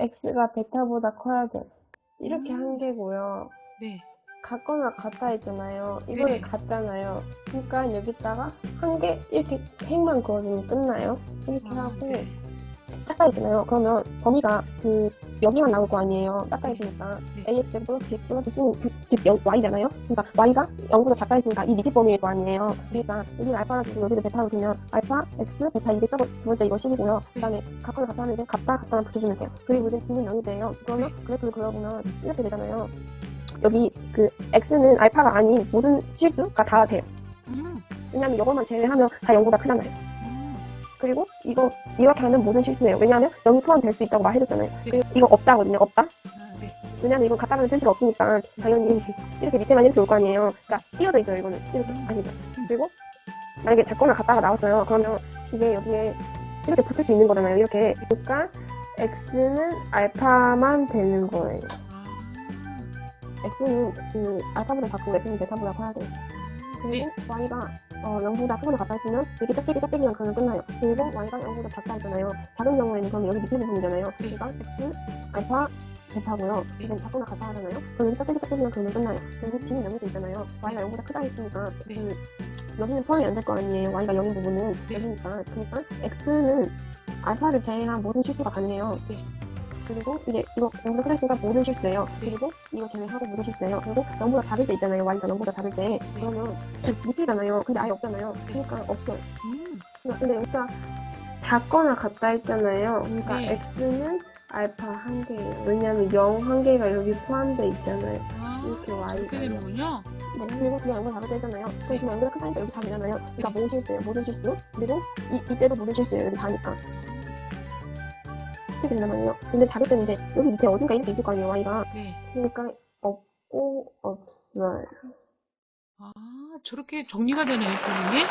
x가 베타보다 커야 돼. 이렇게 음. 한 개고요. 네. 같거나 같다 했잖아요. 이거는 네. 같잖아요. 그러니까 여기다가 한 개 이렇게 핵만 그어주면 끝나요. 이렇게 아, 하고 네. 닦아 있잖아요. 그러면 범위가 그 여기만 나올 거 아니에요. 닦아 있으니까 네. ax 플러스 b 플러스 그, 즉 영- y잖아요. 그러니까 y가 0보다 작다 했으니까 이 밑에 범위일 거 아니에요. 그러니까 여기를 알파로 두고 여기를 베타로 두면 알파, x, 베타 이게 저거 두 번째 이거 식이고요. 그다음에 같다 하면 이제 같다, 같다만 붙여주면 돼요. 그리고 이제 b는 0이 돼요. 그러면 그래프를 그려보면 이렇게 되잖아요. 여기 그 x는 알파가 아닌 모든 실수가 다 돼요. 음. 왜냐면 이것만 제외하면 다 0보다 크잖아요. 음. 그리고 이거 이렇게 하면 모든 실수예요. 왜냐하면 0이 포함될 수 있다고 말해줬잖아요. 네. 이거 없다거든요. 없다. 아, 네. 왜냐면 이건 같다라는 표시가 없으니까 당연히 이렇게 밑에만 이렇게 올 거 아니에요. 그러니까 띄어져 있어요. 이거는 이렇게 아니죠. 그리고 만약에 작거나 같다가 나왔어요. 그러면 이게 여기에 이렇게 붙을 수 있는 거잖아요. 이렇게 그러니까 x는 알파만 되는 거예요. 아. x는 그 알파보다 작고 x는 베타보다 커야 돼요. 그리고 y가 어, 0보다 크거나 했으면 여기 짝대기 짝대기랑 그러면 끝나요. 그리고 y가 0보다 작다 했잖아요. 작은 경우에는 그럼 여기 밑에 부분이잖아요. 그러니까 x, 알파, 베타고요. 네. 이제 작거나 같다 하잖아요. 그럼 짝대기 짝대기랑 그러면 끝나요. 그리고 b는 0이 돼 있잖아요. y가 0보다 크다 했으니까 네. 그 여기는 포함이 안 될 거 아니에요. y가 0인 부분은 네. 여기니까. 그러니까 x는 알파를 제외한 모든 실수가 가능해요. 네. 그리고 이제 이거 0보다 크다 했으니까 모든 실수예요. 네. 그리고 이거 제외하고 모든 실수예요. 그리고 0보다 작을 때 있잖아요. y가 0보다 작을 때. 그러면 밑에잖아요. 근데 아예 없잖아요. 그러니까 없어요. 음. 근데 여기가 작거나 같다 했잖아요. 그러니까 네. x는 알파 한 개예요. 왜냐면 0 한 개가 여기 포함돼 있잖아요. 아, 이렇게 y가 저렇게 되는군요. 네, 그리고 그냥 0보다 작을 때 했잖아요. 그럼 그냥 0보다 크다니까 여기 다 되잖아요. 그러니까 모든 실수예요. 모든 실수. 그리고 이, 이때도 모든 실수예요. 여기 다니까. 이렇게 된단 말이에요. 근데 이제 여기 밑에 어딘가 이렇게 있을 거 아니에요. y가. 네. 그러니까 없고 없어요. 아, 저렇게 정리가 되네요, 선생님. 네.